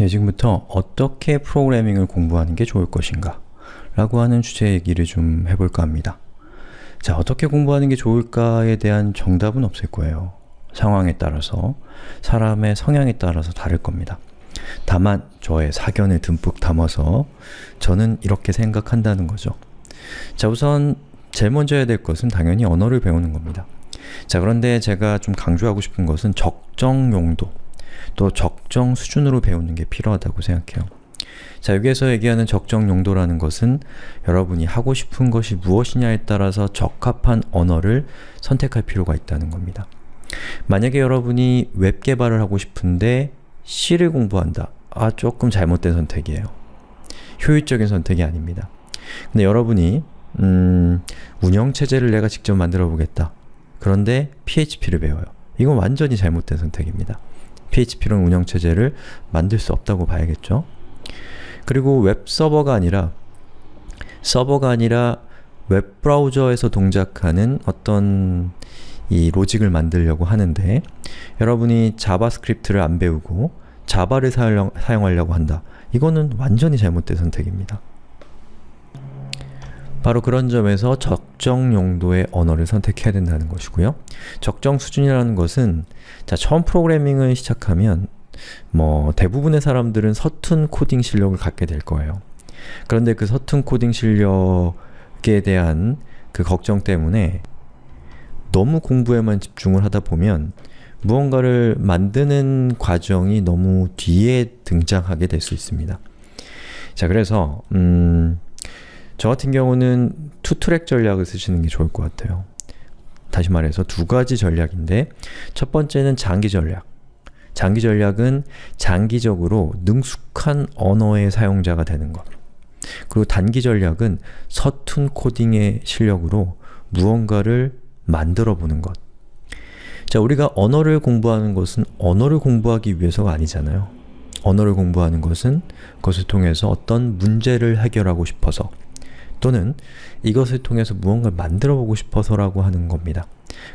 예, 지금부터 어떻게 프로그래밍을 공부하는 게 좋을 것인가 라고 하는 주제 얘기를 좀 해볼까 합니다. 자, 어떻게 공부하는 게 좋을까에 대한 정답은 없을 거예요. 상황에 따라서, 사람의 성향에 따라서 다를 겁니다. 다만 저의 사견을 듬뿍 담아서 저는 이렇게 생각한다는 거죠. 자, 우선 제일 먼저 해야 될 것은 당연히 언어를 배우는 겁니다. 자, 그런데 제가 좀 강조하고 싶은 것은 적정 용도, 또 적정 수준으로 배우는 게 필요하다고 생각해요. 자, 여기에서 얘기하는 적정 용도라는 것은 여러분이 하고 싶은 것이 무엇이냐에 따라서 적합한 언어를 선택할 필요가 있다는 겁니다. 만약에 여러분이 웹 개발을 하고 싶은데 C를 공부한다. 아, 조금 잘못된 선택이에요. 효율적인 선택이 아닙니다. 근데 여러분이 음, 운영체제를 내가 직접 만들어 보겠다. 그런데 PHP를 배워요. 이건 완전히 잘못된 선택입니다. PHP로는 운영체제를 만들 수 없다고 봐야겠죠. 그리고 웹 서버가 아니라 서버가 아니라 웹 브라우저에서 동작하는 어떤 이 로직을 만들려고 하는데 여러분이 자바스크립트를 안 배우고 자바를 사용, 사용하려고 한다. 이거는 완전히 잘못된 선택입니다. 바로 그런 점에서 적정 용도의 언어를 선택해야 된다는 것이고요. 적정 수준이라는 것은 자 처음 프로그래밍을 시작하면 뭐 대부분의 사람들은 서툰 코딩 실력을 갖게 될 거예요. 그런데 그 서툰 코딩 실력에 대한 그 걱정 때문에 너무 공부에만 집중을 하다 보면 무언가를 만드는 과정이 너무 뒤에 등장하게 될 수 있습니다. 자 그래서 음, 저 같은 경우는 투트랙 전략을 쓰시는 게 좋을 것 같아요. 다시 말해서 두 가지 전략인데 첫 번째는 장기 전략. 장기 전략은 장기적으로 능숙한 언어의 사용자가 되는 것. 그리고 단기 전략은 서툰 코딩의 실력으로 무언가를 만들어 보는 것. 자, 우리가 언어를 공부하는 것은 언어를 공부하기 위해서가 아니잖아요. 언어를 공부하는 것은 그것을 통해서 어떤 문제를 해결하고 싶어서 또는 이것을 통해서 무언가를 만들어 보고 싶어서 라고 하는 겁니다.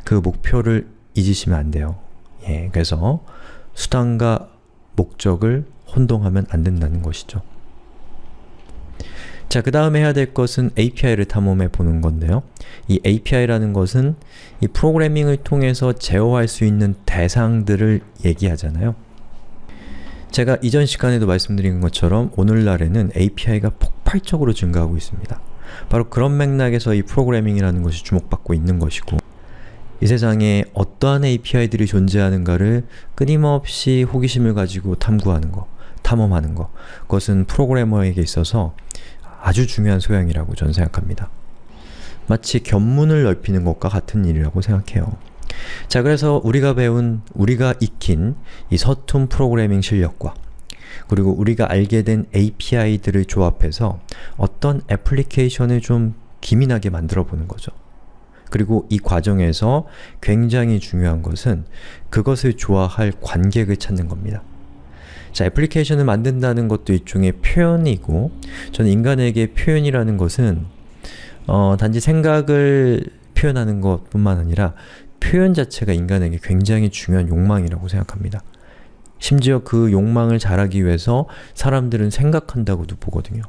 그 목표를 잊으시면 안 돼요. 예, 그래서 수단과 목적을 혼동하면 안 된다는 것이죠. 자, 그 다음에 해야 될 것은 API를 탐험해 보는 건데요. 이 API라는 것은 이 프로그래밍을 통해서 제어할 수 있는 대상들을 얘기하잖아요. 제가 이전 시간에도 말씀드린 것처럼 오늘날에는 API가 폭발적으로 증가하고 있습니다. 바로 그런 맥락에서 이 프로그래밍이라는 것이 주목받고 있는 것이고 이 세상에 어떠한 API들이 존재하는가를 끊임없이 호기심을 가지고 탐구하는 것, 탐험하는 것 그것은 프로그래머에게 있어서 아주 중요한 소양이라고 저는 생각합니다. 마치 견문을 넓히는 것과 같은 일이라고 생각해요. 자 그래서 우리가 배운, 우리가 익힌 이 서툰 프로그래밍 실력과 그리고 우리가 알게 된 API들을 조합해서 어떤 애플리케이션을 좀 기민하게 만들어 보는 거죠. 그리고 이 과정에서 굉장히 중요한 것은 그것을 좋아할 관객을 찾는 겁니다. 자, 애플리케이션을 만든다는 것도 일종의 표현이고 저는 인간에게 표현이라는 것은 어, 단지 생각을 표현하는 것뿐만 아니라 표현 자체가 인간에게 굉장히 중요한 욕망이라고 생각합니다. 심지어 그 욕망을 잘하기 위해서 사람들은 생각한다고도 보거든요.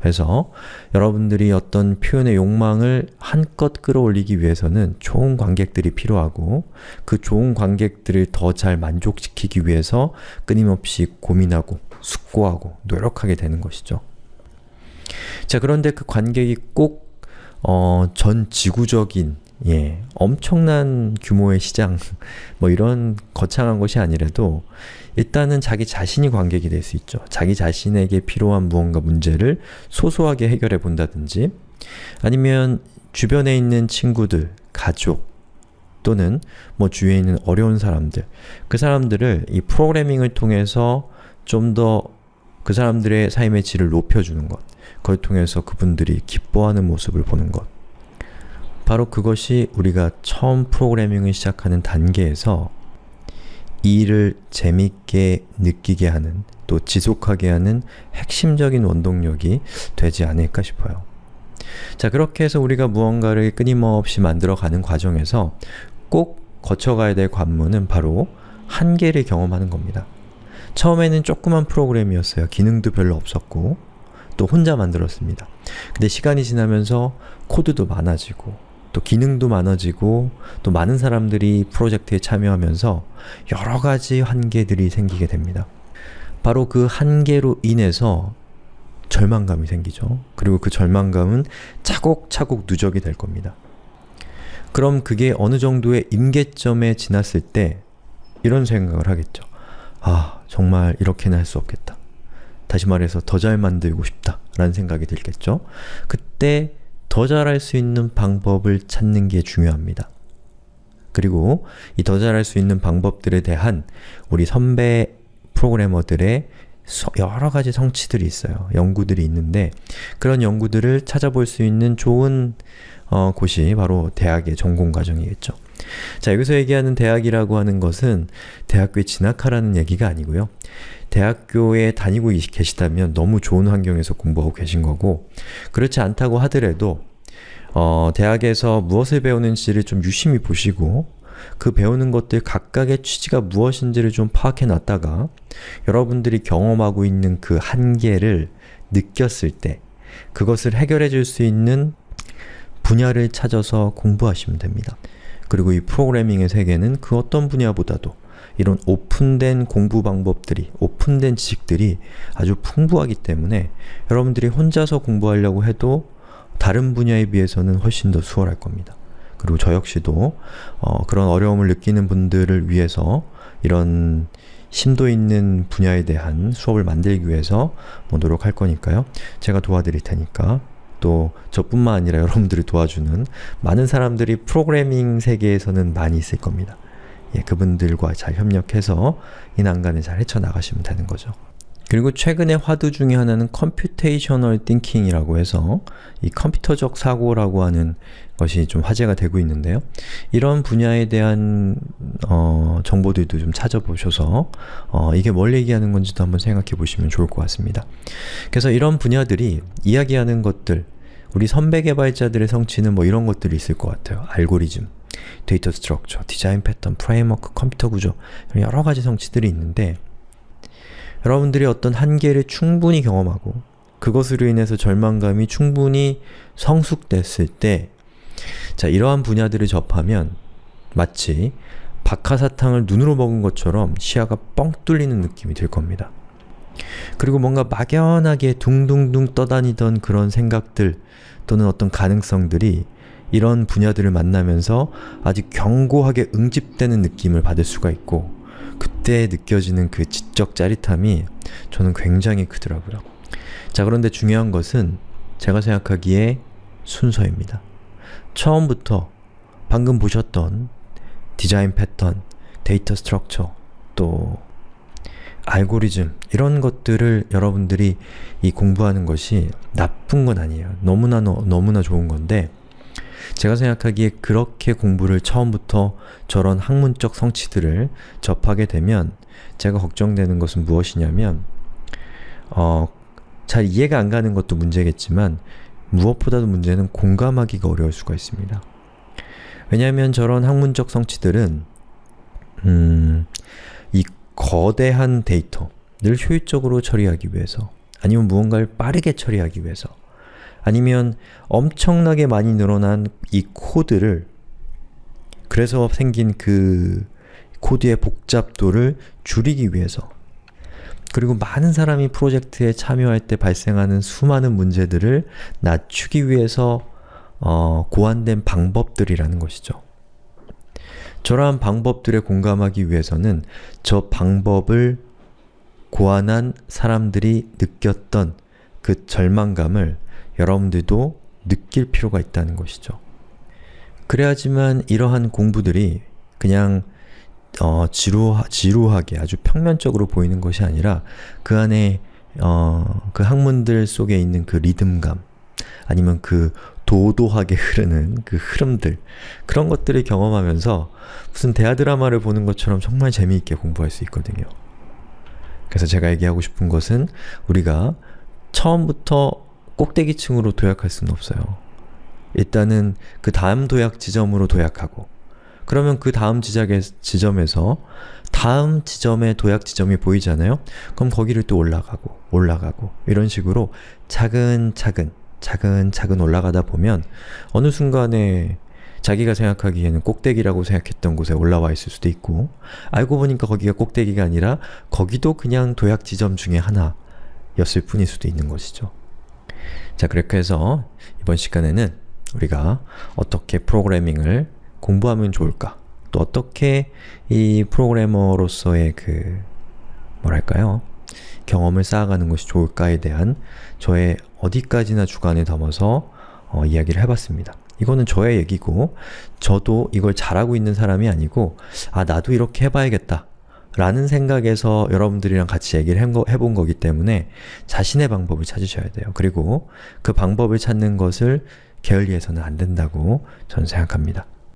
그래서 여러분들이 어떤 표현의 욕망을 한껏 끌어올리기 위해서는 좋은 관객들이 필요하고 그 좋은 관객들을 더 잘 만족시키기 위해서 끊임없이 고민하고 숙고하고 노력하게 되는 것이죠. 자 그런데 그 관객이 꼭 어, 전 지구적인 예, 엄청난 규모의 시장 뭐 이런 거창한 것이 아니라도 일단은 자기 자신이 관객이 될 수 있죠. 자기 자신에게 필요한 무언가 문제를 소소하게 해결해 본다든지 아니면 주변에 있는 친구들, 가족 또는 뭐 주위에 있는 어려운 사람들 그 사람들을 이 프로그래밍을 통해서 좀 더 그 사람들의 삶의 질을 높여주는 것 그걸 통해서 그분들이 기뻐하는 모습을 보는 것 바로 그것이 우리가 처음 프로그래밍을 시작하는 단계에서 이 일을 재밌게 느끼게 하는 또 지속하게 하는 핵심적인 원동력이 되지 않을까 싶어요. 자 그렇게 해서 우리가 무언가를 끊임없이 만들어가는 과정에서 꼭 거쳐가야 될 관문은 바로 한계를 경험하는 겁니다. 처음에는 조그만 프로그램이었어요. 기능도 별로 없었고 또 혼자 만들었습니다. 근데 시간이 지나면서 코드도 많아지고 또 기능도 많아지고 또 많은 사람들이 프로젝트에 참여하면서 여러 가지 한계들이 생기게 됩니다. 바로 그 한계로 인해서 절망감이 생기죠. 그리고 그 절망감은 차곡차곡 누적이 될 겁니다. 그럼 그게 어느 정도의 임계점에 지났을 때 이런 생각을 하겠죠. 아, 정말 이렇게는 할 수 없겠다. 다시 말해서 더 잘 만들고 싶다 라는 생각이 들겠죠. 그때 더 잘할 수 있는 방법을 찾는 게 중요합니다. 그리고 이 더 잘할 수 있는 방법들에 대한 우리 선배 프로그래머들의 여러 가지 성취들이 있어요. 연구들이 있는데 그런 연구들을 찾아볼 수 있는 좋은 어, 곳이 바로 대학의 전공과정이겠죠. 자, 여기서 얘기하는 대학이라고 하는 것은 대학교에 진학하라는 얘기가 아니고요. 대학교에 다니고 계시다면 너무 좋은 환경에서 공부하고 계신 거고 그렇지 않다고 하더라도 어, 대학에서 무엇을 배우는지를 좀 유심히 보시고 그 배우는 것들 각각의 취지가 무엇인지를 좀 파악해 놨다가 여러분들이 경험하고 있는 그 한계를 느꼈을 때 그것을 해결해 줄 수 있는 분야를 찾아서 공부하시면 됩니다. 그리고 이 프로그래밍의 세계는 그 어떤 분야보다도 이런 오픈된 공부 방법들이, 오픈된 지식들이 아주 풍부하기 때문에 여러분들이 혼자서 공부하려고 해도 다른 분야에 비해서는 훨씬 더 수월할 겁니다. 그리고 저 역시도 어, 그런 어려움을 느끼는 분들을 위해서 이런 심도 있는 분야에 대한 수업을 만들기 위해서 뭐 노력할 거니까요. 제가 도와드릴 테니까 또 저뿐만 아니라 여러분들을 도와주는 많은 사람들이 프로그래밍 세계에서는 많이 있을 겁니다. 예, 그분들과 잘 협력해서 이 난관을 잘 헤쳐나가시면 되는 거죠. 그리고 최근의 화두 중에 하나는 computational thinking이라고 해서 이 컴퓨터적 사고라고 하는 것이 좀 화제가 되고 있는데요. 이런 분야에 대한 어, 정보들도 좀 찾아보셔서 어, 이게 뭘 얘기하는 건지도 한번 생각해 보시면 좋을 것 같습니다. 그래서 이런 분야들이 이야기하는 것들, 우리 선배 개발자들의 성취는 뭐 이런 것들이 있을 것 같아요. 알고리즘, data structure, 디자인 패턴, framework, 컴퓨터 구조 여러 가지 성취들이 있는데 여러분들이 어떤 한계를 충분히 경험하고 그것으로 인해서 절망감이 충분히 성숙됐을 때 자, 이러한 분야들을 접하면 마치 박하사탕을 눈으로 먹은 것처럼 시야가 뻥 뚫리는 느낌이 들 겁니다. 그리고 뭔가 막연하게 둥둥둥 떠다니던 그런 생각들 또는 어떤 가능성들이 이런 분야들을 만나면서 아주 견고하게 응집되는 느낌을 받을 수가 있고 그때 느껴지는 그 지적 짜릿함이 저는 굉장히 크더라고요. 자 그런데 중요한 것은 제가 생각하기에 순서입니다. 처음부터 방금 보셨던 디자인 패턴, data structure, 또 알고리즘 이런 것들을 여러분들이 이 공부하는 것이 나쁜 건 아니에요. 너무나 너무나 좋은 건데 제가 생각하기에 그렇게 공부를 처음부터 저런 학문적 성취들을 접하게 되면 제가 걱정되는 것은 무엇이냐면 어, 잘 이해가 안 가는 것도 문제겠지만 무엇보다도 문제는 공감하기가 어려울 수가 있습니다. 왜냐하면 저런 학문적 성취들은 음, 이 거대한 데이터를 효율적으로 처리하기 위해서 아니면 무언가를 빠르게 처리하기 위해서 아니면 엄청나게 많이 늘어난 이 코드를 그래서 생긴 그 코드의 복잡도를 줄이기 위해서 그리고 많은 사람이 프로젝트에 참여할 때 발생하는 수많은 문제들을 낮추기 위해서 어, 고안된 방법들이라는 것이죠. 저러한 방법들에 공감하기 위해서는 저 방법을 고안한 사람들이 느꼈던 그 절망감을 여러분들도 느낄 필요가 있다는 것이죠. 그래야지만 이러한 공부들이 그냥 어, 지루, 지루하게 아주 평면적으로 보이는 것이 아니라 그 안에 어, 그 학문들 속에 있는 그 리듬감 아니면 그 도도하게 흐르는 그 흐름들 그런 것들을 경험하면서 무슨 대하 드라마를 보는 것처럼 정말 재미있게 공부할 수 있거든요. 그래서 제가 얘기하고 싶은 것은 우리가 처음부터 꼭대기층으로 도약할 수는 없어요. 일단은 그 다음 도약 지점으로 도약하고 그러면 그 다음 지적에, 지점에서 다음 지점의 도약 지점이 보이잖아요? 그럼 거기를 또 올라가고 올라가고 이런 식으로 차근차근 차근차근 올라가다 보면 어느 순간에 자기가 생각하기에는 꼭대기라고 생각했던 곳에 올라와 있을 수도 있고 알고 보니까 거기가 꼭대기가 아니라 거기도 그냥 도약 지점 중에 하나였을 뿐일 수도 있는 것이죠. 자 그렇게 해서 이번 시간에는 우리가 어떻게 프로그래밍을 공부하면 좋을까? 또 어떻게 이 프로그래머로서의 그 뭐랄까요? 경험을 쌓아가는 것이 좋을까에 대한 저의 어디까지나 주관을 담아서 어, 이야기를 해봤습니다. 이거는 저의 얘기고 저도 이걸 잘하고 있는 사람이 아니고 아 나도 이렇게 해봐야겠다 라는 생각에서 여러분들이랑 같이 얘기를 해본 거기 때문에 자신의 방법을 찾으셔야 돼요. 그리고 그 방법을 찾는 것을 게을리해서는 안 된다고 저는 생각합니다.